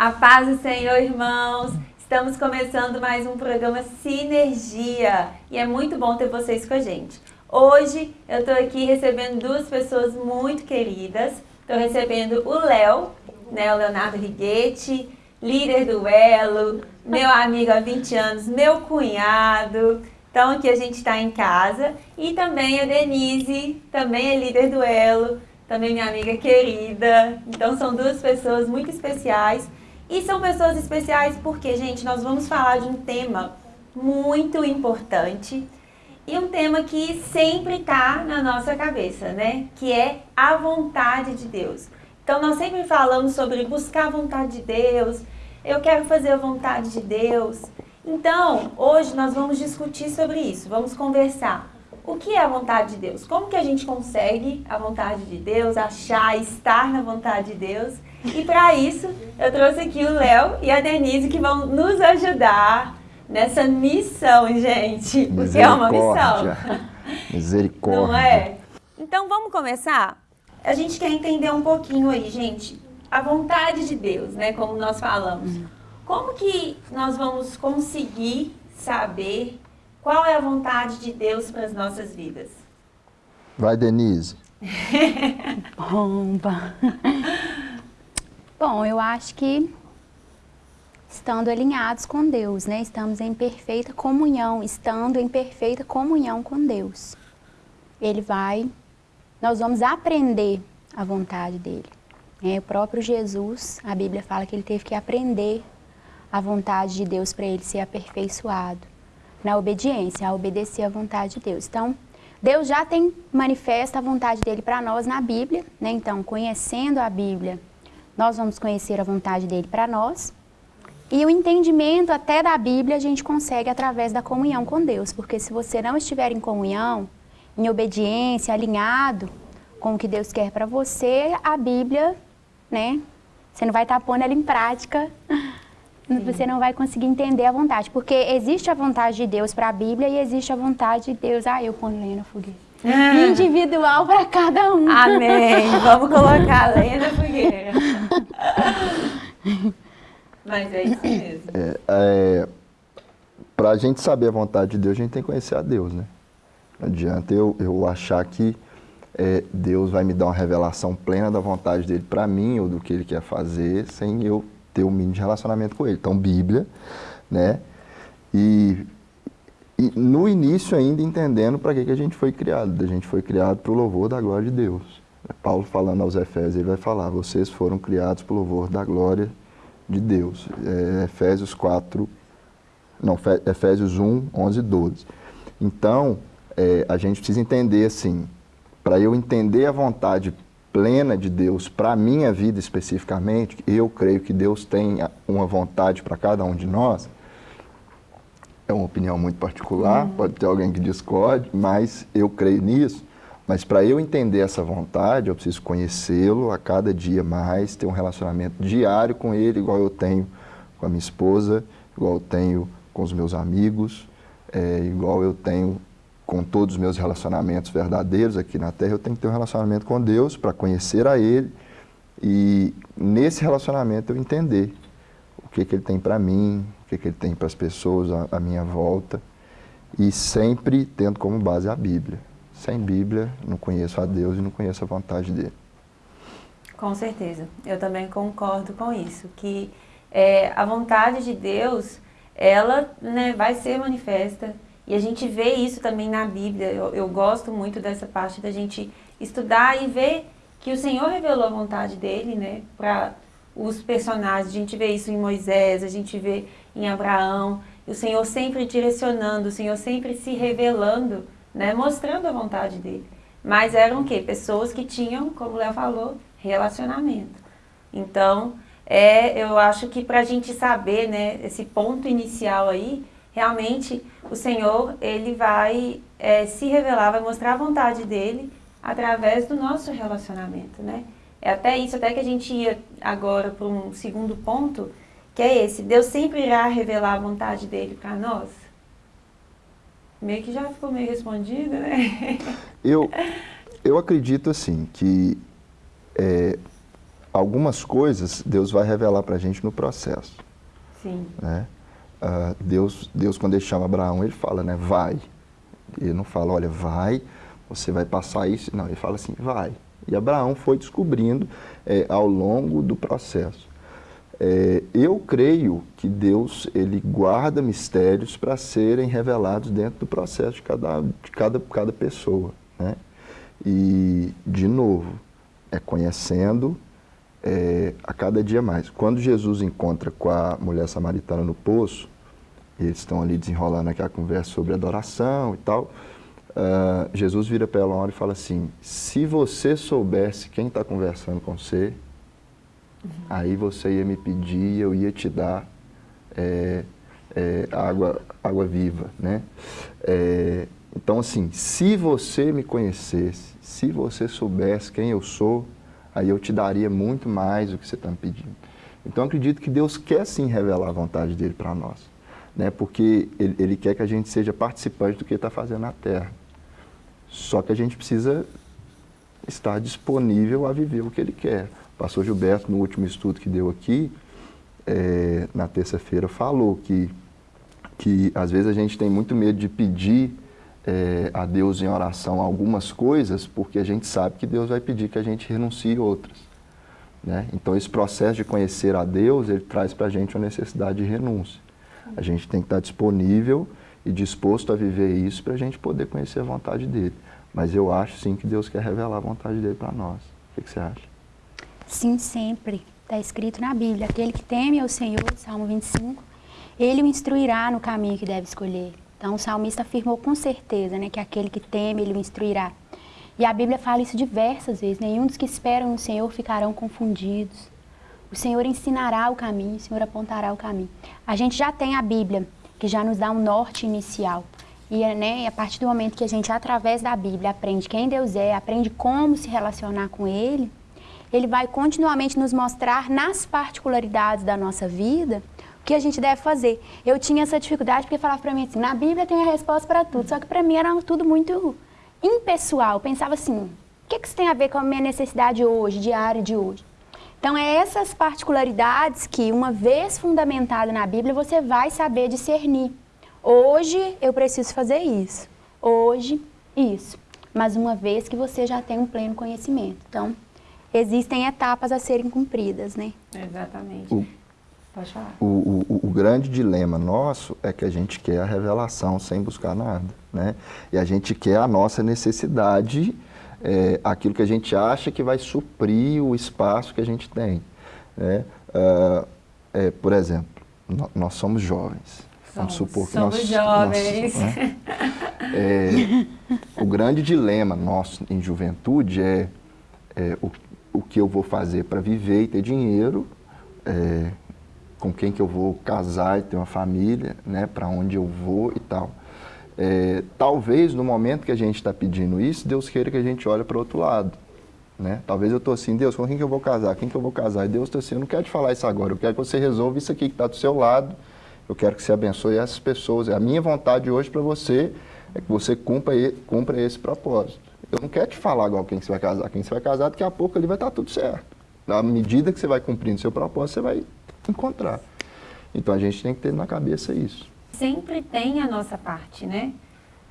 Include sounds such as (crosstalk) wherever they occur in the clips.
A paz do Senhor, irmãos. Estamos começando mais um programa Sinergia e é muito bom ter vocês com a gente. Hoje eu estou aqui recebendo duas pessoas muito queridas. Estou recebendo o Léo, né, o Leonardo Righetti, líder do Elo, meu amigo há 20 anos, meu cunhado. Então aqui a gente está em casa. E também a Denise, também é líder do Elo, também minha amiga querida. Então são duas pessoas muito especiais. E são pessoas especiais porque, gente, nós vamos falar de um tema muito importante e um tema que sempre está na nossa cabeça, né? Que é a vontade de Deus. Então nós sempre falamos sobre buscar a vontade de Deus, eu quero fazer a vontade de Deus. Então, hoje nós vamos discutir sobre isso, vamos conversar. O que é a vontade de Deus? Como que a gente consegue a vontade de Deus, achar, estar na vontade de Deus? E para isso, eu trouxe aqui o Léo e a Denise que vão nos ajudar nessa missão, gente. Porque é uma missão. Misericórdia. Não é? Então vamos começar? A gente quer entender um pouquinho aí, gente, a vontade de Deus, né? Como nós falamos. Como que nós vamos conseguir saber qual é a vontade de Deus para as nossas vidas? Vai, Denise. Bomba! Bom, eu acho que estando alinhados com Deus, né? Estamos em perfeita comunhão, estando em perfeita comunhão com Deus. Ele vai, nós vamos aprender a vontade dele. É, o próprio Jesus, a Bíblia fala que ele teve que aprender a vontade de Deus para ele ser aperfeiçoado na obediência, a obedecer à vontade de Deus. Então, Deus já tem manifesta a vontade dele para nós na Bíblia, né? Então, conhecendo a Bíblia, nós vamos conhecer a vontade dele para nós. E o entendimento até da Bíblia a gente consegue através da comunhão com Deus, porque se você não estiver em comunhão, em obediência, alinhado com o que Deus quer para você, a Bíblia, né? Você não vai estar pondo ela em prática (laughs) você não vai conseguir entender a vontade. Porque existe a vontade de Deus para a Bíblia e existe a vontade de Deus. Ah, eu ponho lenha na fogueira. Ah. Individual para cada um. Amém. Vamos colocar lenha na fogueira. (laughs) Mas é isso mesmo. É, é, para a gente saber a vontade de Deus, a gente tem que conhecer a Deus, né? Não adianta eu, eu achar que é, Deus vai me dar uma revelação plena da vontade dele para mim ou do que ele quer fazer sem eu ter o um mínimo de relacionamento com ele. Então, Bíblia, né? E no início ainda entendendo para que, que a gente foi criado. A gente foi criado para o louvor da glória de Deus. Paulo falando aos Efésios, ele vai falar, vocês foram criados para o louvor da glória de Deus. É, Efésios 4, não, Efésios 1, 11 e 12. Então, é, a gente precisa entender assim, para eu entender a vontade plena de Deus para a minha vida especificamente, eu creio que Deus tem uma vontade para cada um de nós, é uma opinião muito particular, uhum. pode ter alguém que discorde, mas eu creio nisso. Mas para eu entender essa vontade, eu preciso conhecê-lo a cada dia mais, ter um relacionamento diário com ele, igual eu tenho com a minha esposa, igual eu tenho com os meus amigos, é, igual eu tenho com todos os meus relacionamentos verdadeiros aqui na Terra, eu tenho que ter um relacionamento com Deus para conhecer a Ele e nesse relacionamento eu entender que, que Ele tem para mim, o que, que Ele tem para as pessoas à, minha volta e sempre tendo como base a Bíblia. Sem Bíblia, não conheço a Deus e não conheço a vontade dEle. Com certeza, eu também concordo com isso, que é, a vontade de Deus, ela né, vai ser manifesta, e a gente vê isso também na Bíblia. Eu, eu gosto muito dessa parte da gente estudar e ver que o Senhor revelou a vontade dele, né, para os personagens. A gente vê isso em Moisés, a gente vê em Abraão. O Senhor sempre direcionando, o Senhor sempre se revelando, né, mostrando a vontade dele. Mas eram o quê? Pessoas que tinham, como o Léo falou, relacionamento. Então, é, eu acho que para a gente saber, né, esse ponto inicial aí, realmente o Senhor, ele vai é, se revelar, vai mostrar a vontade dele através do nosso relacionamento, né? É até isso, até que a gente ia agora para um segundo ponto, que é esse, Deus sempre irá revelar a vontade dele para nós. Meio que já ficou meio respondido, né? (laughs) Eu, eu acredito assim, que é, algumas coisas Deus vai revelar para a gente no processo. Sim. Né? Uh, Deus, Deus, quando ele chama Abraão, ele fala, né, vai. Ele não fala, olha, vai, você vai passar isso. Não, ele fala assim, vai. E Abraão foi descobrindo é, ao longo do processo. É, eu creio que Deus ele guarda mistérios para serem revelados dentro do processo de cada, de cada, cada pessoa. Né? E, de novo, é conhecendo é, a cada dia mais. Quando Jesus encontra com a mulher samaritana no poço, eles estão ali desenrolando aquela conversa sobre adoração e tal, Uh, Jesus vira para ela uma hora e fala assim, se você soubesse quem está conversando com você, uhum. aí você ia me pedir, eu ia te dar é, é, água, água viva, né? É, então, assim, se você me conhecesse, se você soubesse quem eu sou, aí eu te daria muito mais do que você está me pedindo. Então, acredito que Deus quer sim revelar a vontade dele para nós, né? porque ele, ele, quer que a gente seja participante do que ele está fazendo na Terra. Só que a gente precisa estar disponível a viver o que ele quer. O pastor Gilberto, no último estudo que deu aqui, é, na terça-feira, falou que, que às vezes a gente tem muito medo de pedir é, a Deus em oração algumas coisas, porque a gente sabe que Deus vai pedir que a gente renuncie outras. Né? Então, esse processo de conhecer a Deus, ele traz para a gente uma necessidade de renúncia. A gente tem que estar disponível e disposto a viver isso para a gente poder conhecer a vontade dele. Mas eu acho sim que Deus quer revelar a vontade dele para nós. O que, que, você acha? Sim, sempre. Está escrito na Bíblia, aquele que teme ao Senhor, Salmo 25, ele o instruirá no caminho que deve escolher. Então o salmista afirmou com certeza né, que aquele que teme, ele o instruirá. E a Bíblia fala isso diversas vezes, nenhum dos que esperam no Senhor ficarão confundidos. O Senhor ensinará o caminho, o Senhor apontará o caminho. A gente já tem a Bíblia, que já nos dá um norte inicial. E né, a partir do momento que a gente, através da Bíblia, aprende quem Deus é, aprende como se relacionar com Ele, Ele vai continuamente nos mostrar nas particularidades da nossa vida o que a gente deve fazer. Eu tinha essa dificuldade porque falava para mim assim, na Bíblia tem a resposta para tudo, só que para mim era tudo muito impessoal. Eu pensava assim, o que, que isso tem a ver com a minha necessidade hoje, diária de hoje? Então, é essas particularidades que, uma vez fundamentado na Bíblia, você vai saber discernir. Hoje eu preciso fazer isso, hoje isso. Mas uma vez que você já tem um pleno conhecimento. Então, existem etapas a serem cumpridas, né? Exatamente. O, Pode falar. O, o, o, grande dilema nosso é que a gente quer a revelação sem buscar nada, né? E a gente quer a nossa necessidade é, aquilo que a gente acha que vai suprir o espaço que a gente tem. Né? Uh, é, por exemplo, nós somos jovens. Vamos supor que somos nós, jovens. Nós, né? é, o grande dilema nosso em juventude é, é o, o que eu vou fazer para viver e ter dinheiro, é, com quem que eu vou casar e ter uma família, né, para onde eu vou e tal. É, talvez no momento que a gente está pedindo isso, Deus queira que a gente olhe para o outro lado. Né? Talvez eu estou assim, Deus, com quem que eu vou casar? Quem que eu vou casar? E Deus está assim, eu não quero te falar isso agora, eu quero que você resolva isso aqui que está do seu lado, eu quero que você abençoe essas pessoas. A minha vontade hoje para você é que você cumpra, cumpra esse propósito. Eu não quero te falar agora quem você vai casar. Quem você vai casar, daqui a pouco ali vai estar tá tudo certo. Na medida que você vai cumprindo seu propósito, você vai encontrar. Então a gente tem que ter na cabeça isso sempre tem a nossa parte, né?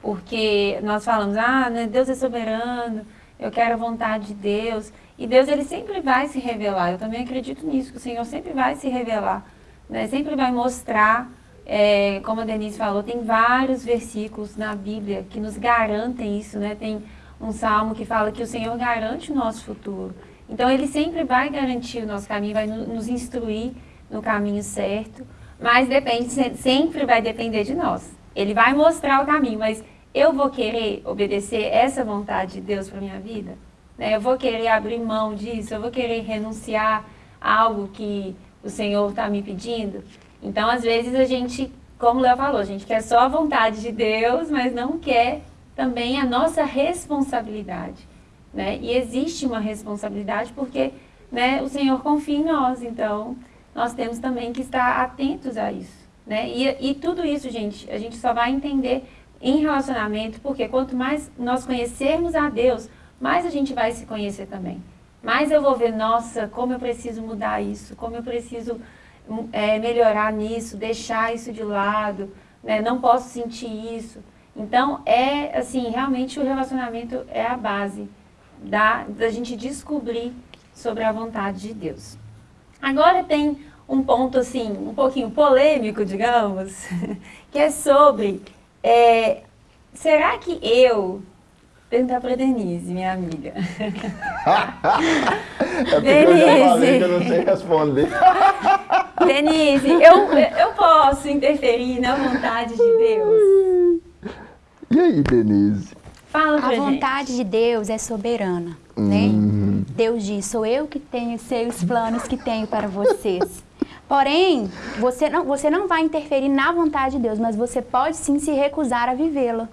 Porque nós falamos, ah, né, Deus é soberano, eu quero a vontade de Deus. E Deus, ele sempre vai se revelar. Eu também acredito nisso, que o Senhor sempre vai se revelar. Né? Sempre vai mostrar, é, como a Denise falou, tem vários versículos na Bíblia que nos garantem isso, né? Tem um salmo que fala que o Senhor garante o nosso futuro. Então, Ele sempre vai garantir o nosso caminho, vai nos instruir no caminho certo. Mas depende, sempre vai depender de nós. Ele vai mostrar o caminho, mas eu vou querer obedecer essa vontade de Deus para minha vida? Né? Eu vou querer abrir mão disso? Eu vou querer renunciar a algo que o Senhor está me pedindo? Então, às vezes, a gente, como o Léo falou, a gente quer só a vontade de Deus, mas não quer também a nossa responsabilidade. Né? E existe uma responsabilidade porque né, o Senhor confia em nós, então nós temos também que estar atentos a isso. Né? E, e tudo isso, gente, a gente só vai entender em relacionamento, porque quanto mais nós conhecermos a Deus, mais a gente vai se conhecer também. mais eu vou ver, nossa, como eu preciso mudar isso, como eu preciso é, melhorar nisso, deixar isso de lado, né? não posso sentir isso. Então, é assim, realmente o relacionamento é a base da, da gente descobrir sobre a vontade de Deus. Agora tem um ponto assim, um pouquinho polêmico, digamos, (laughs) que é sobre, é, será que eu Perguntar para Denise, minha amiga. (laughs) é Denise. eu já falei que eu não sei responder. (laughs) Denise, eu, eu posso interferir na vontade de Deus? E aí, Denise? Fala pra A vontade de Deus é soberana, né? Uhum. Deus diz, sou eu que tenho seus planos que tenho para vocês. Porém, você não, você não vai interferir na vontade de Deus, mas você pode sim se recusar a vivê-la.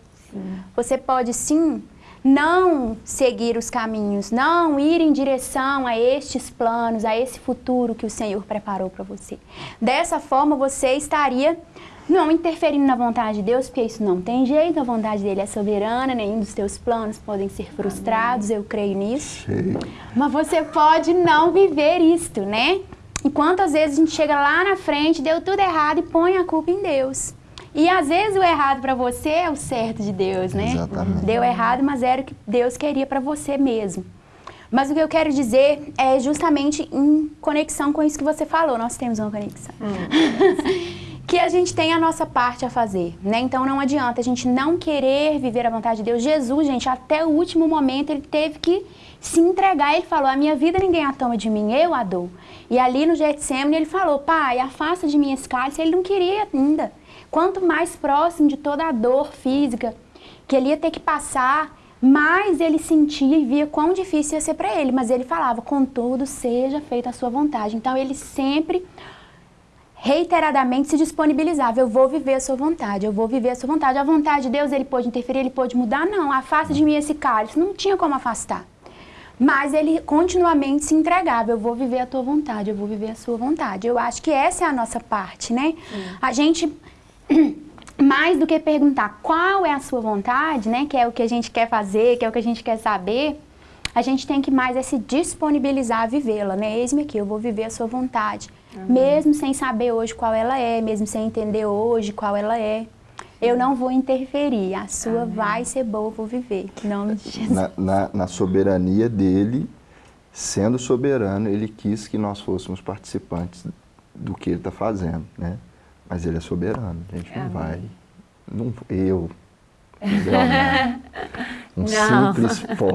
Você pode sim não seguir os caminhos, não ir em direção a estes planos, a esse futuro que o Senhor preparou para você. Dessa forma, você estaria não interferindo na vontade de Deus, porque isso não tem jeito, a vontade dele é soberana, nenhum dos teus planos podem ser frustrados, eu creio nisso. Mas você pode não viver isto, né? E quantas vezes a gente chega lá na frente, deu tudo errado e põe a culpa em Deus. E às vezes o errado para você é o certo de Deus, né? Exatamente. Deu errado, mas era o que Deus queria para você mesmo. Mas o que eu quero dizer é justamente em conexão com isso que você falou. Nós temos uma conexão. Hum. (laughs) que a gente tem a nossa parte a fazer, né? Então não adianta a gente não querer viver a vontade de Deus. Jesus, gente, até o último momento ele teve que se entregar. Ele falou: "A minha vida ninguém a toma de mim, eu a dou". E ali no Getsemane ele falou: "Pai, afasta de mim esse cálice". Ele não queria ainda. Quanto mais próximo de toda a dor física que ele ia ter que passar, mais ele sentia e via quão difícil ia ser para ele. Mas ele falava, contudo, seja feita a sua vontade. Então ele sempre reiteradamente se disponibilizava. Eu vou viver a sua vontade, eu vou viver a sua vontade. A vontade de Deus, ele pôde interferir, ele pôde mudar? Não, afasta de mim esse cálice. Não tinha como afastar. Mas ele continuamente se entregava. Eu vou viver a tua vontade, eu vou viver a sua vontade. Eu acho que essa é a nossa parte, né? A gente (clears throat) mais do que perguntar qual é a sua vontade, né, que é o que a gente quer fazer, que é o que a gente quer saber, a gente tem que mais é se disponibilizar a vivê-la, né? Eis-me aqui, eu vou viver a sua vontade, uhum. mesmo sem saber hoje qual ela é, mesmo sem entender hoje qual ela é. Eu não vou interferir, a sua Amém. vai ser boa, eu vou viver. Em nome de Jesus. Na, na, na soberania dele, sendo soberano, ele quis que nós fôssemos participantes do que ele está fazendo, né? Mas ele é soberano, a gente não vai. Não, eu, (laughs) um não. simples pó,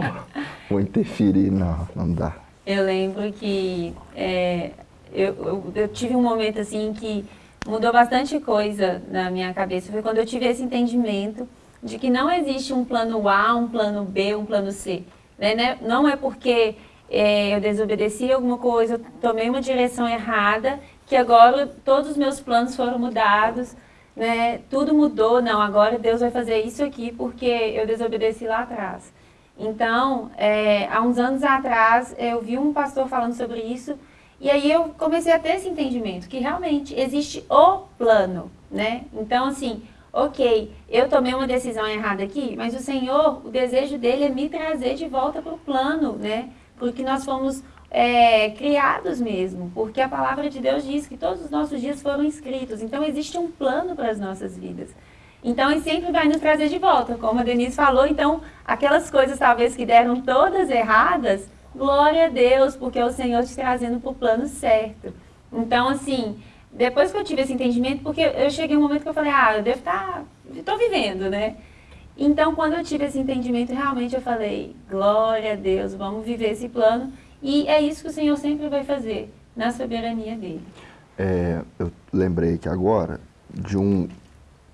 vou interferir, não, não dá. Eu lembro que é, eu, eu, eu, tive um momento assim que mudou bastante coisa na minha cabeça. Foi quando eu tive esse entendimento de que não existe um plano A, um plano B, um plano C. Né? né? Não é porque é, eu desobedeci alguma coisa, eu tomei uma direção errada que agora todos os meus planos foram mudados, né? Tudo mudou, não, agora Deus vai fazer isso aqui porque eu desobedeci lá atrás. Então, é, há uns anos atrás, eu vi um pastor falando sobre isso e aí eu comecei a ter esse entendimento, que realmente existe o plano, né? Então, assim, ok, eu tomei uma decisão errada aqui, mas o Senhor, o desejo dele é me trazer de volta para o plano, né? Porque nós fomos é, criados mesmo, porque a palavra de Deus diz que todos os nossos dias foram escritos, então existe um plano para as nossas vidas. Então ele sempre vai nos trazer de volta, como a Denise falou, então aquelas coisas talvez que deram todas erradas, glória a Deus, porque é o Senhor te trazendo para o plano certo. Então assim, depois que eu tive esse entendimento, porque eu cheguei um momento que eu falei, ah, eu devo estar, tá, estou vivendo, né? Então quando eu tive esse entendimento, realmente eu falei, glória a Deus, vamos viver esse plano e é isso que o Senhor sempre vai fazer, na soberania dele. É, eu lembrei que agora, de um,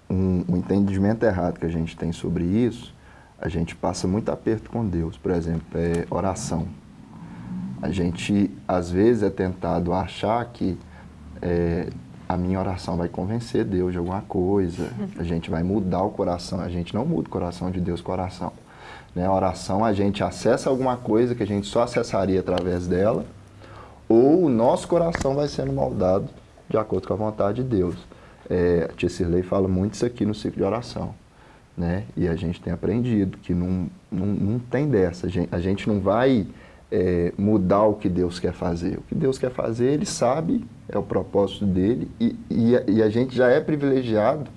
um, um, entendimento errado que a gente tem sobre isso, a gente passa muito aperto com Deus. Por exemplo, é oração. A gente, às vezes, é tentado achar que é, a minha oração vai convencer Deus de alguma coisa, a gente vai mudar o coração. A gente não muda o coração de Deus com oração. Né? A oração, a gente acessa alguma coisa que a gente só acessaria através dela, ou o nosso coração vai sendo moldado de acordo com a vontade de Deus. É, a Tia Cirlei fala muito isso aqui no ciclo de oração. Né? E a gente tem aprendido que não, não, não tem dessa. A gente, a gente não vai é, mudar o que Deus quer fazer. O que Deus quer fazer, Ele sabe, é o propósito dele, e, e, e a gente já é privilegiado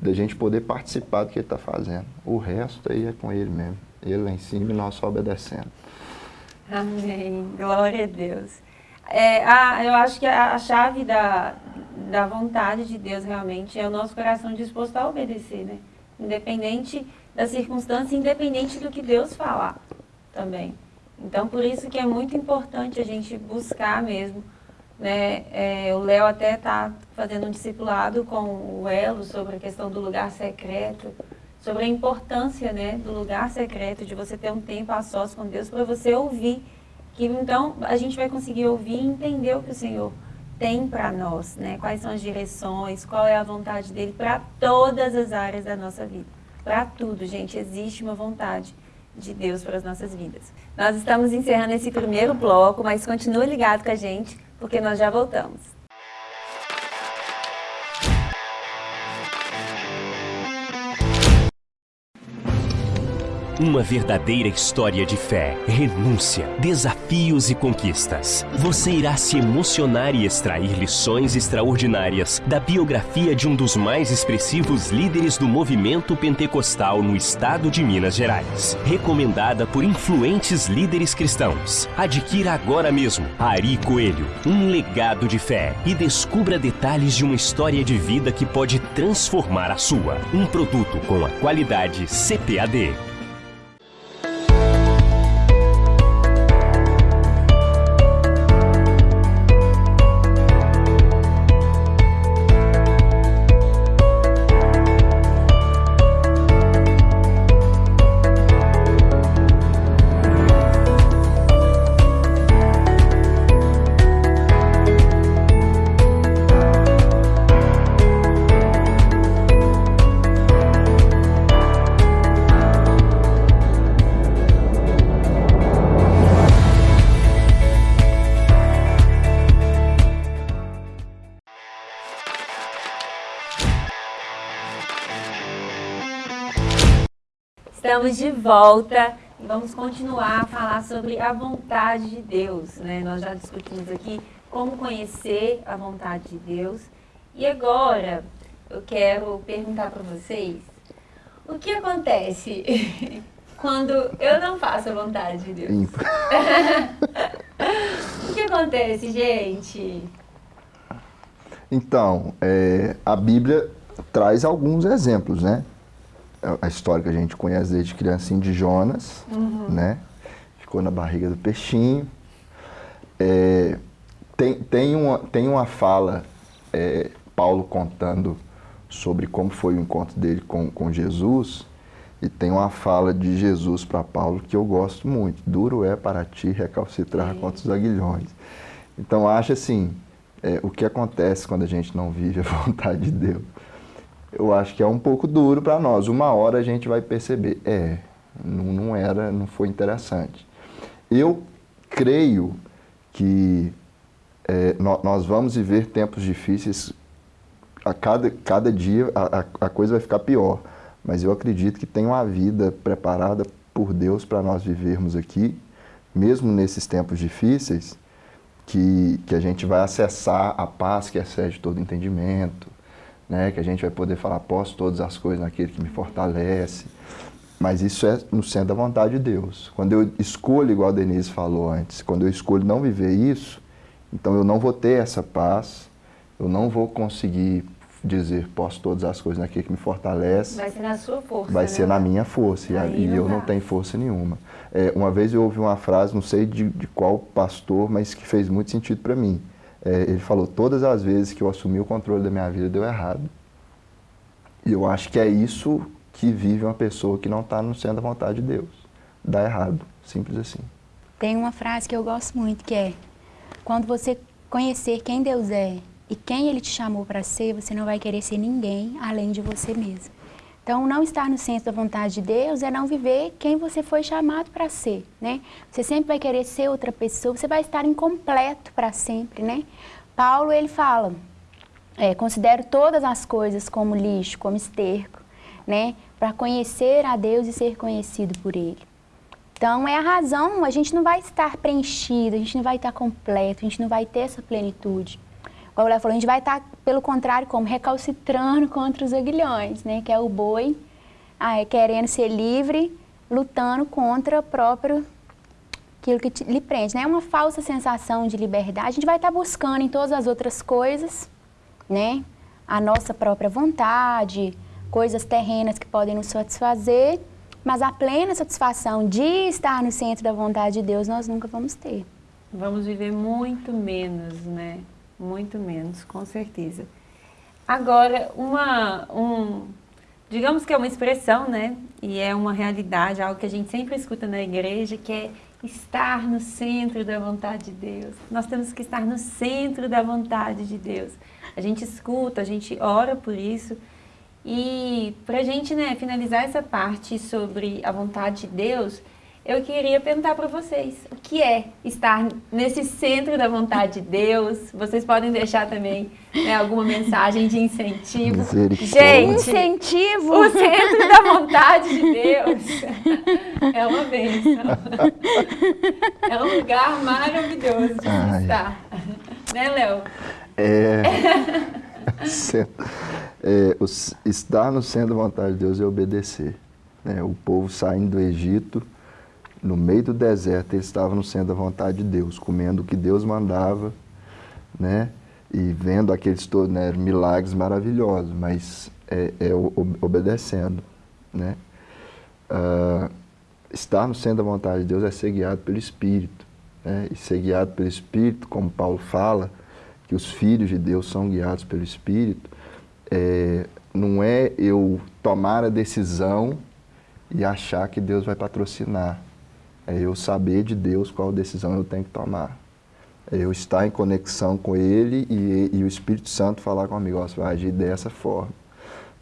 da gente poder participar do que Ele está fazendo. O resto aí é com Ele mesmo. Ele lá em cima e nós só obedecendo. Amém. Glória a Deus. É, a, eu acho que a, a chave da, da vontade de Deus realmente é o nosso coração disposto a obedecer, né? Independente da circunstância, independente do que Deus falar também. Então, por isso que é muito importante a gente buscar mesmo. Né? É, o Léo até está fazendo um discipulado com o Elo sobre a questão do lugar secreto, sobre a importância né, do lugar secreto, de você ter um tempo a sós com Deus para você ouvir. Que então a gente vai conseguir ouvir e entender o que o Senhor tem para nós, né? Quais são as direções, qual é a vontade dele para todas as áreas da nossa vida. Para tudo, gente, existe uma vontade de Deus para as nossas vidas. Nós estamos encerrando esse primeiro bloco, mas continue ligado com a gente, porque nós já voltamos. Uma verdadeira história de fé, renúncia, desafios e conquistas. Você irá se emocionar e extrair lições extraordinárias da biografia de um dos mais expressivos líderes do movimento pentecostal no estado de Minas Gerais. Recomendada por influentes líderes cristãos. Adquira agora mesmo Ari Coelho, um legado de fé e descubra detalhes de uma história de vida que pode transformar a sua. Um produto com a qualidade CPAD. Estamos de volta e vamos continuar a falar sobre a vontade de Deus. Né? Nós já discutimos aqui como conhecer a vontade de Deus. E agora eu quero perguntar para vocês o que acontece (laughs) quando eu não faço a vontade de Deus? (laughs) o que acontece, gente? Então, é, a Bíblia traz alguns exemplos, né? A história que a gente conhece desde criancinha de Jonas, uhum. né? Ficou na barriga do peixinho. É, tem, tem, uma, tem uma fala, é, Paulo contando sobre como foi o encontro dele com, com Jesus, e tem uma fala de Jesus para Paulo que eu gosto muito. Duro é para ti recalcitrar Sim. contra os aguilhões. Então, acho assim, é, o que acontece quando a gente não vive a (laughs) vontade de Deus eu acho que é um pouco duro para nós. Uma hora a gente vai perceber, é, não, não era, não foi interessante. Eu creio que é, nós vamos viver tempos difíceis, a cada, cada dia a, a coisa vai ficar pior, mas eu acredito que tem uma vida preparada por Deus para nós vivermos aqui, mesmo nesses tempos difíceis, que, que a gente vai acessar a paz que excede todo entendimento, né? que a gente vai poder falar, posso todas as coisas naquele que me fortalece. Mas isso é no centro da vontade de Deus. Quando eu escolho, igual a Denise falou antes, quando eu escolho não viver isso, então eu não vou ter essa paz, eu não vou conseguir dizer, posso todas as coisas naquele que me fortalece. Vai ser na sua força. Vai né? ser na minha força, e, e eu não tenho força nenhuma. É, uma vez eu ouvi uma frase, não sei de, de qual pastor, mas que fez muito sentido para mim é, ele falou, todas as vezes que eu assumi o controle da minha vida deu errado. E eu acho que é isso que vive uma pessoa que não está no centro da vontade de Deus. Dá errado, simples assim. Tem uma frase que eu gosto muito, que é, quando você conhecer quem Deus é e quem Ele te chamou para ser, você não vai querer ser ninguém além de você mesmo. Então, não estar no centro da vontade de Deus é não viver quem você foi chamado para ser, né? Você sempre vai querer ser outra pessoa, você vai estar incompleto para sempre, né? Paulo, ele fala, é, considero todas as coisas como lixo, como esterco, né? Para conhecer a Deus e ser conhecido por Ele. Então, é a razão, a gente não vai estar preenchido, a gente não vai estar completo, a gente não vai ter essa plenitude. O Léo falou, a gente vai estar, pelo contrário, como recalcitrando contra os aguilhões, né? Que é o boi ah, é querendo ser livre, lutando contra o próprio aquilo que te, lhe prende. Né? É uma falsa sensação de liberdade. A gente vai estar buscando em todas as outras coisas, né? A nossa própria vontade, coisas terrenas que podem nos satisfazer, mas a plena satisfação de estar no centro da vontade de Deus nós nunca vamos ter. Vamos viver muito menos, né? Muito menos, com certeza. Agora, uma, um, digamos que é uma expressão, né? E é uma realidade, algo que a gente sempre escuta na igreja, que é estar no centro da vontade de Deus. Nós temos que estar no centro da vontade de Deus. A gente escuta, a gente ora por isso. E para a gente né, finalizar essa parte sobre a vontade de Deus, eu queria perguntar para vocês, o que é estar nesse centro da vontade de Deus? Vocês podem deixar também né, alguma mensagem de incentivo. Gente, incentivo! O centro da vontade de Deus é uma bênção. (laughs) É um lugar maravilhoso de Ai. estar. Né, Léo? É... é, estar no centro da vontade de Deus é obedecer. Né? O povo saindo do Egito no meio do deserto, eles estavam no centro da vontade de Deus, comendo o que Deus mandava, né? E vendo aqueles todos, né, milagres maravilhosos, mas é, é obedecendo, né? Uh, estar no centro da vontade de Deus é ser guiado pelo Espírito, né? E ser guiado pelo Espírito, como Paulo fala, que os filhos de Deus são guiados pelo Espírito, é, não é eu tomar a decisão e achar que Deus vai patrocinar. É eu saber de Deus qual decisão eu tenho que tomar. É eu estar em conexão com Ele e, e o Espírito Santo falar comigo, ó, você vai agir dessa forma.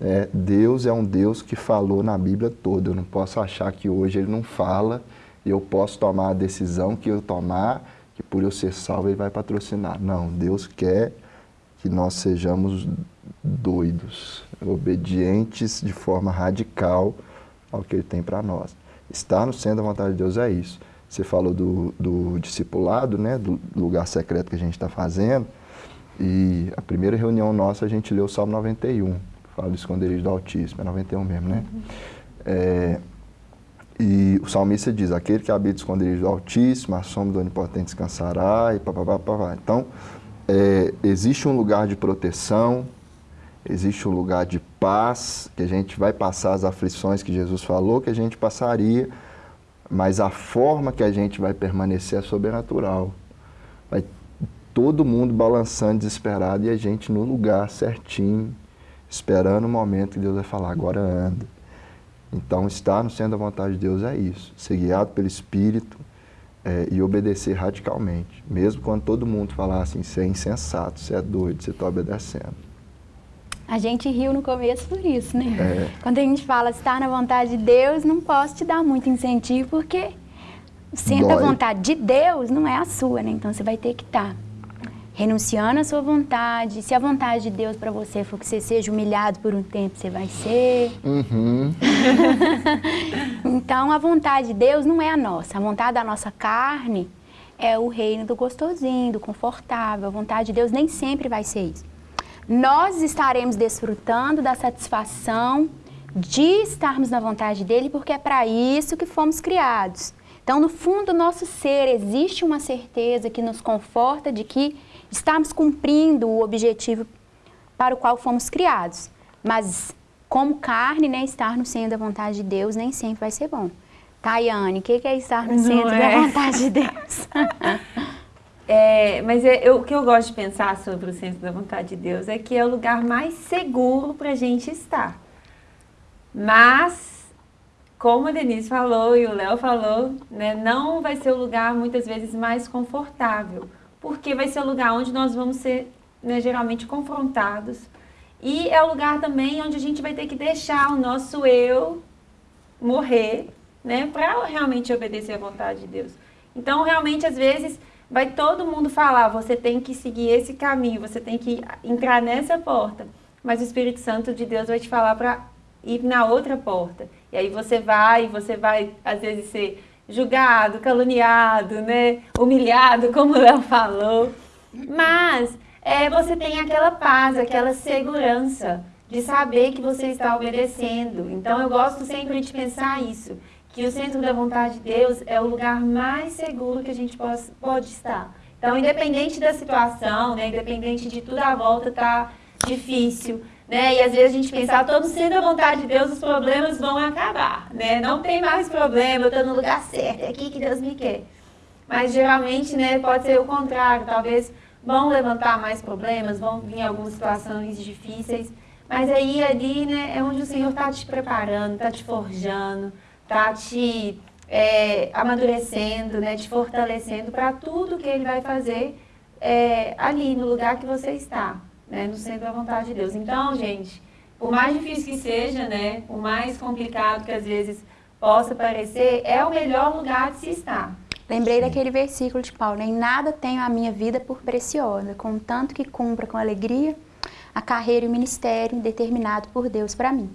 É, Deus é um Deus que falou na Bíblia toda. Eu não posso achar que hoje Ele não fala e eu posso tomar a decisão que eu tomar, que por eu ser salvo Ele vai patrocinar. Não, Deus quer que nós sejamos doidos, obedientes de forma radical ao que Ele tem para nós. Estar no centro da vontade de Deus é isso. Você falou do, do discipulado, né, do lugar secreto que a gente está fazendo. E a primeira reunião nossa a gente leu o Salmo 91. Fala do esconderijo do Altíssimo, é 91 mesmo, né? Uhum. É, e o salmista diz, aquele que habita o esconderijo do Altíssimo, a sombra do Onipotente descansará, e papapá, papá. Então, é, existe um lugar de proteção, existe um lugar de paz, que a gente vai passar as aflições que Jesus falou que a gente passaria, mas a forma que a gente vai permanecer é sobrenatural. Vai todo mundo balançando desesperado e a gente no lugar certinho, esperando o momento que Deus vai falar, agora anda. Então, estar no centro da vontade de Deus é isso, ser guiado pelo Espírito é, e obedecer radicalmente. Mesmo quando todo mundo falar assim, você é insensato, você é doido, você está obedecendo. A gente riu no começo por isso, né? É. Quando a gente fala estar na vontade de Deus, não posso te dar muito incentivo, porque sendo a vontade de Deus não é a sua, né? Então você vai ter que estar renunciando à sua vontade. Se a vontade de Deus para você for que você seja humilhado por um tempo, você vai ser. Uhum. (laughs) então a vontade de Deus não é a nossa. A vontade da nossa carne é o reino do gostosinho, do confortável. A vontade de Deus nem sempre vai ser isso nós estaremos desfrutando da satisfação de estarmos na vontade dele, porque é para isso que fomos criados. Então, no fundo do nosso ser, existe uma certeza que nos conforta de que estamos cumprindo o objetivo para o qual fomos criados. Mas, como carne, né, estar no centro da vontade de Deus nem sempre vai ser bom. Tayane, o que é estar no Não centro é. da vontade de Deus? (laughs) É, mas é, eu, o que eu gosto de pensar sobre o centro da vontade de Deus é que é o lugar mais seguro para a gente estar. Mas, como a Denise falou e o Léo falou, né, não vai ser o lugar muitas vezes mais confortável, porque vai ser o lugar onde nós vamos ser né, geralmente confrontados. E é o lugar também onde a gente vai ter que deixar o nosso eu morrer, né, para realmente obedecer à vontade de Deus. Então, realmente, às vezes vai todo mundo falar, você tem que seguir esse caminho, você tem que entrar nessa porta. Mas o Espírito Santo de Deus vai te falar para ir na outra porta. E aí você vai, você vai às vezes ser julgado, caluniado, né? Humilhado, como o Léo falou. Mas é, você tem aquela paz, aquela segurança de saber que você está obedecendo. Então eu gosto sempre de pensar isso, que o centro da vontade de Deus é o lugar mais seguro que a gente pode, pode estar. Então, independente da situação, né, independente de tudo à volta tá difícil, né? E às vezes a gente pensa, ah, todo sendo a vontade de Deus, os problemas vão acabar, né? Não tem mais problema, eu estou no lugar certo, é aqui que Deus me quer. Mas geralmente, né, pode ser o contrário, talvez vão levantar mais problemas, vão vir algumas situações difíceis, mas aí ali, né, é onde o Senhor está te preparando, está te forjando, está te é, amadurecendo, né, te fortalecendo para tudo que Ele vai fazer é, ali no lugar que você está né, no centro da vontade de Deus. Então, gente, por mais difícil que seja, né, por mais complicado que às vezes possa parecer, é o melhor lugar de se estar. Lembrei daquele versículo de Paulo, em nada tenho a minha vida por preciosa, contanto que cumpra com alegria a carreira e o ministério determinado por Deus para mim.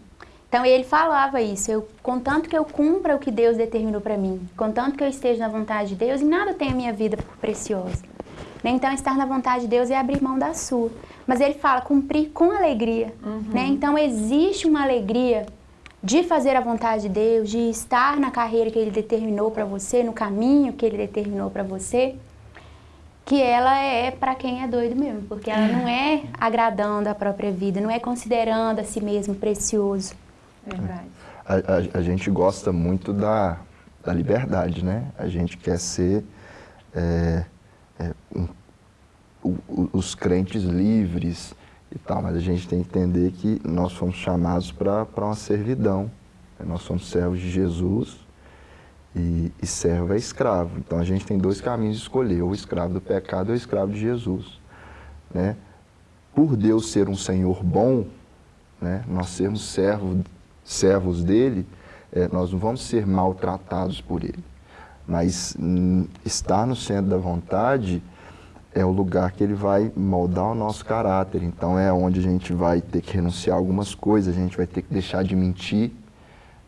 Então ele falava isso, eu, contanto que eu cumpra o que Deus determinou para mim, contanto que eu esteja na vontade de Deus, em nada tenho a minha vida por preciosa. Né? Então estar na vontade de Deus é abrir mão da sua. Mas ele fala cumprir com alegria. Uhum. Né? Então existe uma alegria de fazer a vontade de Deus, de estar na carreira que Ele determinou para você, no caminho que Ele determinou para você, que ela é para quem é doido mesmo, porque ela não é agradando a própria vida, não é considerando a si mesmo precioso. A, a, a gente gosta muito da, da liberdade, né? A gente quer ser é, é, um os crentes livres e tal, mas a gente tem que entender que nós fomos chamados para uma servidão. Né? Nós somos servos de Jesus e, e servo é escravo. Então a gente tem dois caminhos de escolher, o escravo do pecado ou o escravo de Jesus. Né? Por Deus ser um Senhor bom, né? nós sermos servo, servos dele, é, nós não vamos ser maltratados por ele. Mas hum, estar no centro da vontade é o lugar que ele vai moldar o nosso caráter. Então é onde a gente vai ter que renunciar a algumas coisas, a gente vai ter que deixar de mentir,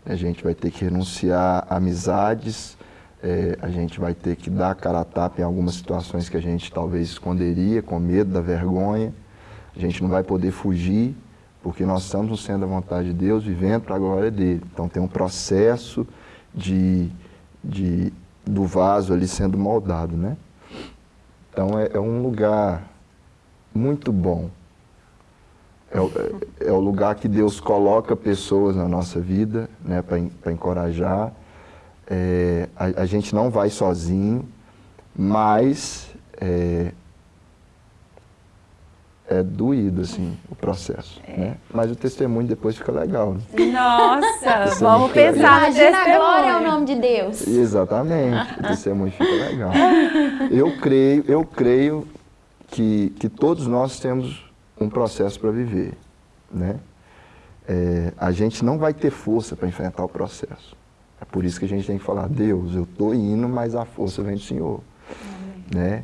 a gente vai ter que renunciar a amizades, é, a gente vai ter que dar cara a tapa em algumas situações que a gente talvez esconderia, com medo da vergonha. A gente não vai poder fugir, porque nós estamos centro da vontade de Deus, vivendo para a glória dele. Então tem um processo de, de, do vaso ali sendo moldado, né? Então é, é um lugar muito bom. É, é, é, o lugar que Deus coloca pessoas na nossa vida né, para encorajar. É, a, a, gente não vai sozinho, mas é, doído assim, o processo. É. Né? Mas o testemunho depois fica legal. Né? Nossa, (laughs) vamos pensar no testemunho. glória é o nome de Deus. Exatamente, o testemunho fica legal. (laughs) Eu creio, eu creio que, que todos nós temos um processo para viver. Né? É, a gente não vai ter força para enfrentar o processo. É por isso que a gente tem que falar, Deus, eu estou indo, mas a força vem do Senhor. Né?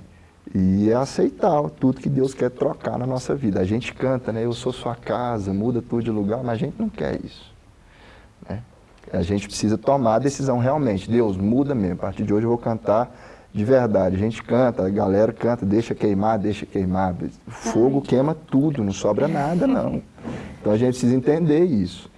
E é aceitar tudo que Deus quer trocar na nossa vida. A gente canta, né? Eu sou sua casa, muda tudo de lugar, mas a gente não quer isso. Né? A gente precisa tomar a decisão realmente. Deus, muda mesmo. A partir de hoje eu vou cantar de verdade. A gente canta, a galera canta, deixa queimar, deixa queimar. O fogo queima tudo, não sobra nada, não. Então a gente precisa entender isso.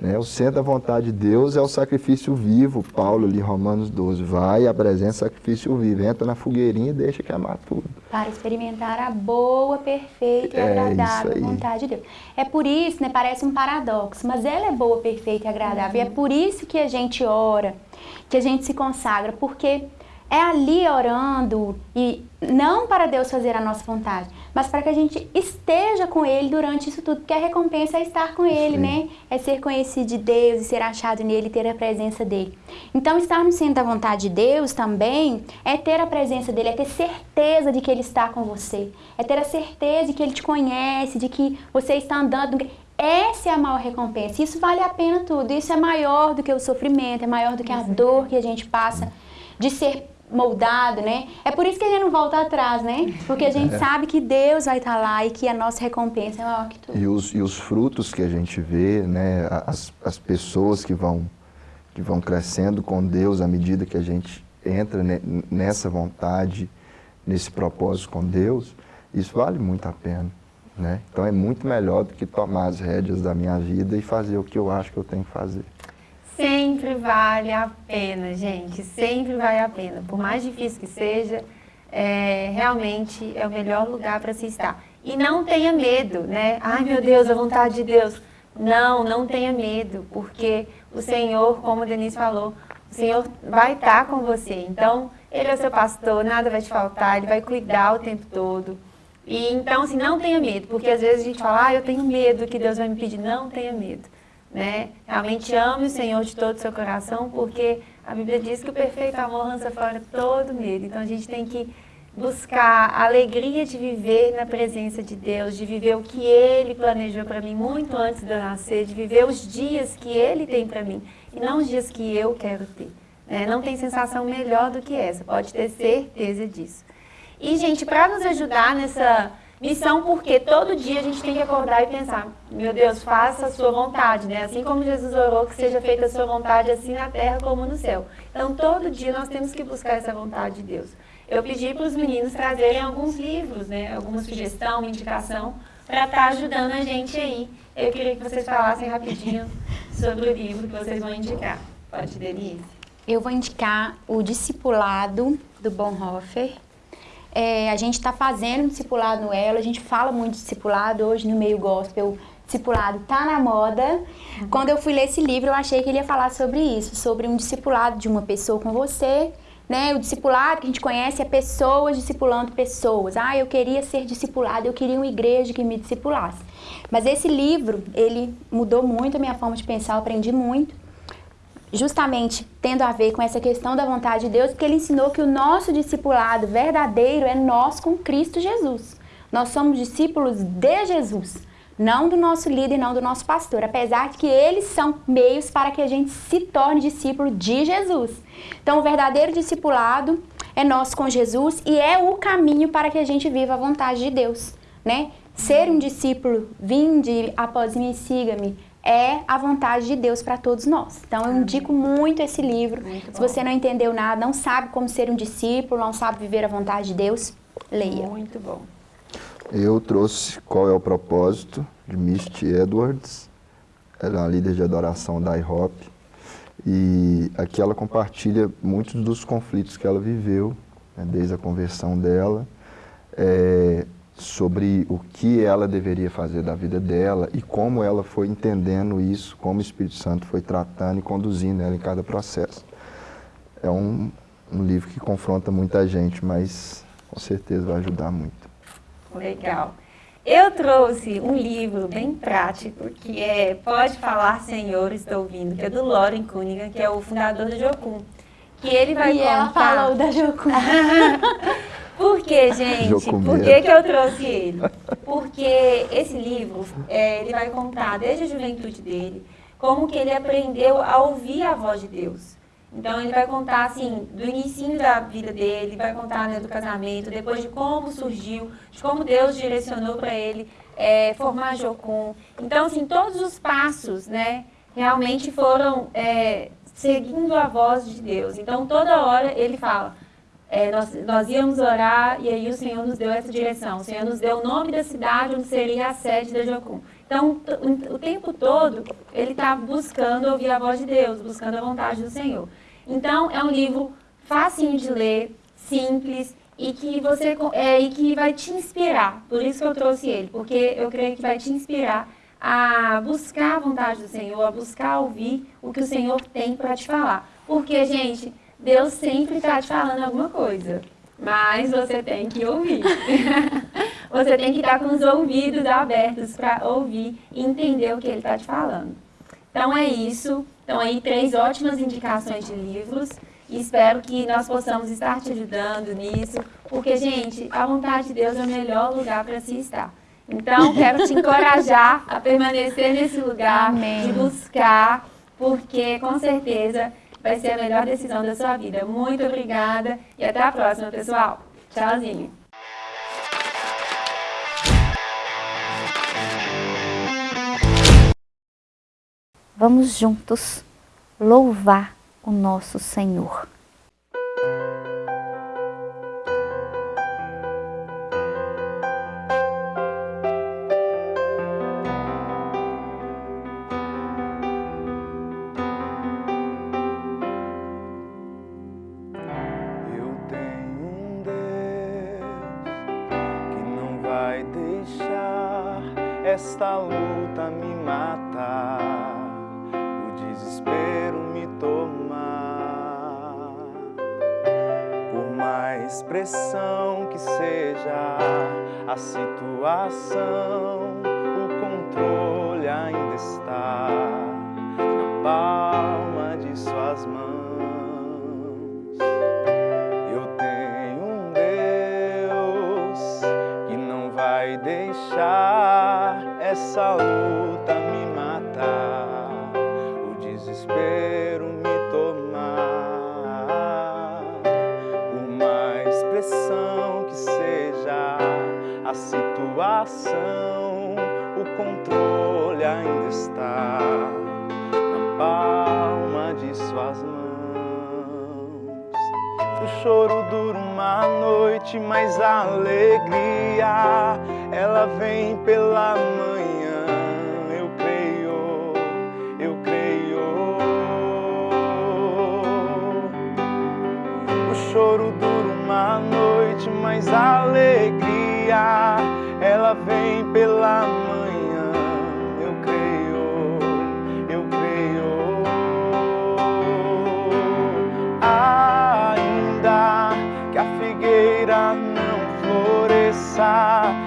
Né? O centro da vontade de Deus é o sacrifício vivo. Paulo ali, Romanos 12, vai, apresenta sacrifício vivo, entra na fogueirinha e deixa queimar tudo. Para experimentar a boa, perfeita e é agradável vontade de Deus. É por isso, né, parece um paradoxo, mas ela é boa, perfeita e agradável. Uhum. E é por isso que a gente ora, que a gente se consagra, porque é ali orando e não para Deus fazer a nossa vontade, mas para que a gente esteja com Ele durante isso tudo, porque a recompensa é estar com Ele, Sim. né? É ser conhecido de Deus e ser achado nele ter a presença dele. Então, estar no centro da vontade de Deus também é ter a presença dele, é ter certeza de que Ele está com você, é ter a certeza de que Ele te conhece, de que você está andando. Essa é a maior recompensa. Isso vale a pena tudo. Isso é maior do que o sofrimento, é maior do que a dor que a gente passa de ser moldado, né? É por isso que a gente não volta atrás, né? Porque a gente é. sabe que Deus vai estar lá e que a nossa recompensa é maior que tudo. E os, e os frutos que a gente vê, né? As, as pessoas que vão, que vão crescendo com Deus à medida que a gente entra nessa vontade, nesse propósito com Deus, isso vale muito a pena. Né? Então é muito melhor do que tomar as rédeas da minha vida e fazer o que eu acho que eu tenho que fazer. Sempre vale a pena, gente, sempre vale a pena. Por mais difícil que seja, é, realmente é o melhor lugar para se estar. E não tenha medo, né? Ai meu Deus, a vontade de Deus. Não, não tenha medo, porque o Senhor, como o Denise falou, o Senhor vai estar com você. Então, Ele é o seu pastor, nada vai te faltar, Ele vai cuidar o tempo todo. E então, assim, não tenha medo, porque às vezes a gente fala, ah, eu tenho medo que Deus vai me pedir. Não tenha medo, né? Realmente ame o Senhor de todo o seu coração, porque a Bíblia diz que o perfeito amor lança fora todo medo. Então, a gente tem que buscar a alegria de viver na presença de Deus, de viver o que Ele planejou para mim muito antes de eu nascer, de viver os dias que Ele tem para mim, e não os dias que eu quero ter. Né? Não tem sensação melhor do que essa, pode ter certeza disso. E, gente, para nos ajudar nessa missão, porque todo dia a gente tem que acordar e pensar, meu Deus, faça a sua vontade, né? Assim como Jesus orou que seja feita a sua vontade, assim na terra como no céu. Então, todo dia nós temos que buscar essa vontade de Deus. Eu pedi para os meninos trazerem alguns livros, né? Alguma sugestão, uma indicação, para estar tá ajudando a gente aí. Eu queria que vocês falassem rapidinho sobre o livro que vocês vão indicar. Pode, Denise? Eu vou indicar o Discipulado, do Bonhoeffer, é, a gente está fazendo discipulado no Elo, a gente fala muito de discipulado hoje no meio gospel. Discipulado tá na moda. Uhum. Quando eu fui ler esse livro, eu achei que ele ia falar sobre isso, sobre um discipulado de uma pessoa com você, né? O discipulado que a gente conhece é pessoas discipulando pessoas. Ah, eu queria ser discipulado, eu queria uma igreja que me discipulasse. Mas esse livro, ele mudou muito a minha forma de pensar, eu aprendi muito justamente tendo a ver com essa questão da vontade de Deus, porque ele ensinou que o nosso discipulado verdadeiro é nós com Cristo Jesus. Nós somos discípulos de Jesus, não do nosso líder, não do nosso pastor, apesar de que eles são meios para que a gente se torne discípulo de Jesus. Então, o verdadeiro discipulado é nós com Jesus e é o caminho para que a gente viva a vontade de Deus, né? Ser um discípulo, vinde após mim, siga-me, é a vontade de Deus para todos nós. Então eu indico muito esse livro. Muito Se você não entendeu nada, não sabe como ser um discípulo, não sabe viver a vontade de Deus, leia. Muito bom. Eu trouxe Qual é o Propósito, de Misty Edwards. Ela é uma líder de adoração da IHOP. E aqui ela compartilha muitos dos conflitos que ela viveu, né, desde a conversão dela. É, sobre o que ela deveria fazer da vida dela e como ela foi entendendo isso, como o Espírito Santo foi tratando e conduzindo ela em cada processo. É um, um livro que confronta muita gente, mas com certeza vai ajudar muito. Legal. Eu trouxe um livro bem prático, que é Pode Falar Senhor, Estou Ouvindo, que é do Loren Cunningham, que é o fundador do Jocum. Que ele vai e contar... ela falou da Jocum. (laughs) Por que, gente? Por que, que eu trouxe ele? Porque esse livro, é, ele vai contar desde a juventude dele, como que ele aprendeu a ouvir a voz de Deus. Então ele vai contar assim, do início da vida dele, vai contar né, do casamento, depois de como surgiu, de como Deus direcionou para ele é, formar Jocum. Então, assim, todos os passos, né, realmente foram é, seguindo a voz de Deus. Então, toda hora ele fala, é, nós, nós íamos orar e aí o Senhor nos deu essa direção. O Senhor nos deu o nome da cidade onde seria a sede da Jocum. Então, o tempo todo, ele está buscando ouvir a voz de Deus, buscando a vontade do Senhor. Então, é um livro facinho de ler, simples e que você é, e que vai te inspirar. Por isso que eu trouxe ele, porque eu creio que vai te inspirar a buscar a vontade do Senhor, a buscar ouvir o que o Senhor tem para te falar. Porque, gente, Deus sempre está te falando alguma coisa, mas você tem que ouvir. (laughs) você tem que estar com os ouvidos abertos para ouvir e entender o que Ele está te falando. Então é isso. Então aí três ótimas indicações de livros. E espero que nós possamos estar te ajudando nisso, porque, gente, a vontade de Deus é o melhor lugar para se estar. Então, (laughs) quero te encorajar a permanecer nesse lugar, Amém. de buscar, porque, com certeza, vai ser a melhor decisão da sua vida. Muito obrigada e até a próxima, pessoal. Tchauzinho. Vamos juntos louvar o nosso Senhor. Mais pressão que seja a situação, o controle ainda está na palma de suas mãos. Eu tenho um Deus que não vai deixar essa luta situação, o controle ainda está na palma de suas mãos. O choro dura uma noite, mas a alegria ela vem pela manhã. Eu creio, eu creio. O choro dura uma noite, mas a alegria vem pela manhã. Eu creio, eu creio. Ainda que a figueira não floresça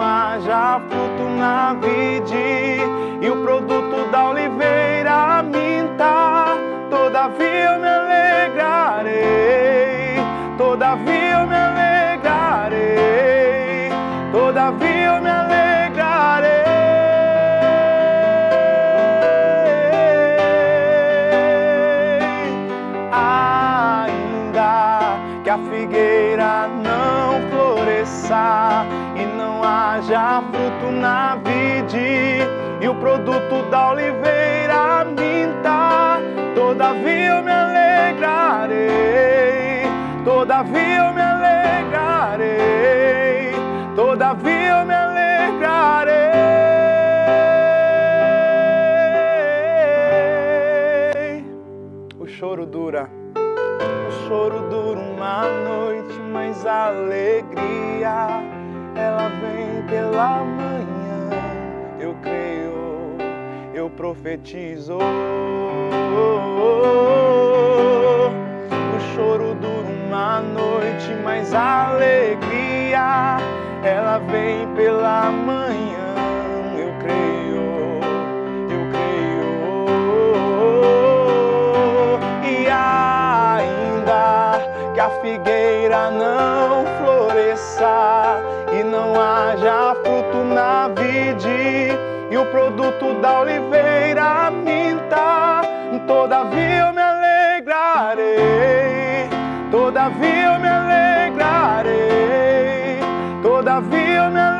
haja fruto na vide e o produto da oliveira minta. Todavia eu me alegrarei, todavia haja fruto na vide e o produto da oliveira minta. Todavia eu me alegrarei, todavia eu me alegrarei, todavia eu me alegrarei. O choro dura, o choro dura uma noite, mas a alegria ela vem pela manhã. Eu creio, eu profetizo. O choro dura uma noite, mas a alegria ela vem pela manhã. Eu creio, eu creio. E ainda que a figueira não da oliveira minta. Todavia eu me alegrarei, todavia eu me alegrarei, todavia eu me alegrarei.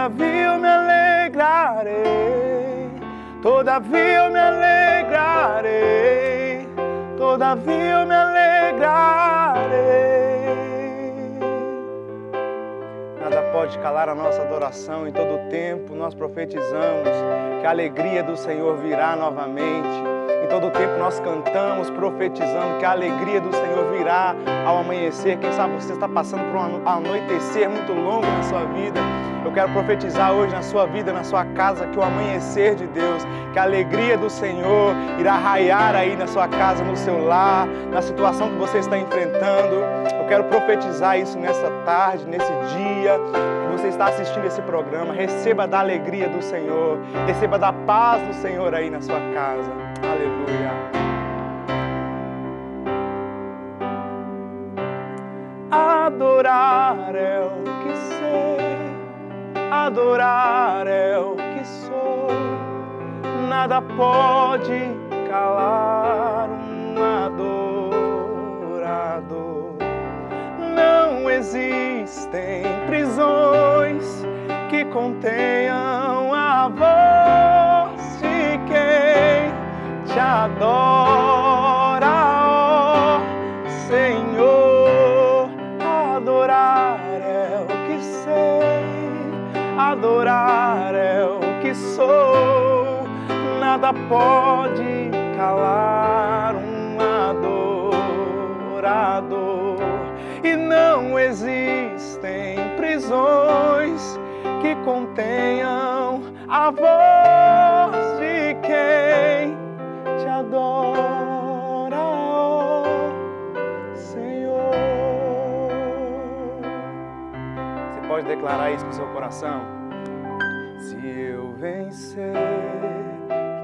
Todavia eu me alegrarei, todavia eu me alegrarei todavia eu me alegrarei. Nada pode calar a nossa adoração, em todo tempo nós profetizamos que a alegria do Senhor virá novamente. Em todo tempo nós cantamos profetizando que a alegria do Senhor virá ao amanhecer. Quem sabe você está passando por um anoitecer muito longo na sua vida Eu quero profetizar hoje na sua vida, na sua casa, que o amanhecer de Deus, que a alegria do Senhor irá raiar aí na sua casa, no seu lar, na situação que você está enfrentando. Eu quero profetizar isso nessa tarde, nesse dia que você está assistindo esse programa. Receba da alegria do Senhor, receba da paz do Senhor aí na sua casa. Aleluia. Adorar é o que adorar é o que sou. Nada pode calar um adorador. Não existem prisões que contenham a voz de quem te adora, adorar é o que sou. Nada pode calar um adorador. E não existem prisões que contenham a voz de quem te adora, ó Senhor. Você pode declarar isso com seu coração? Vencer,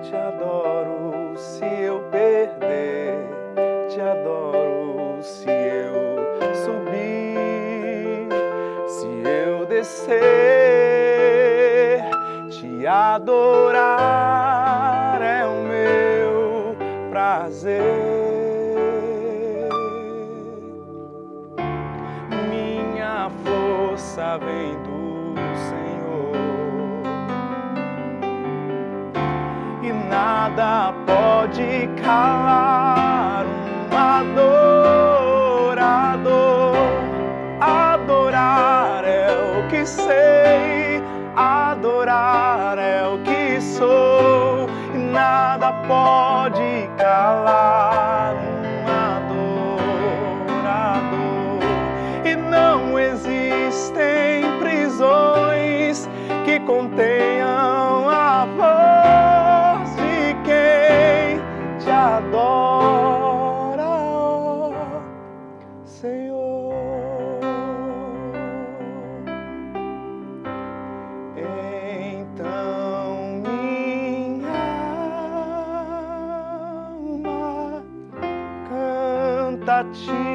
te adoro. Se eu perder, te adoro. Se eu subir, se eu descer, te adorar é o meu prazer. Minha força vem nada pode calar um adorador. Adorar é o que sei, watching.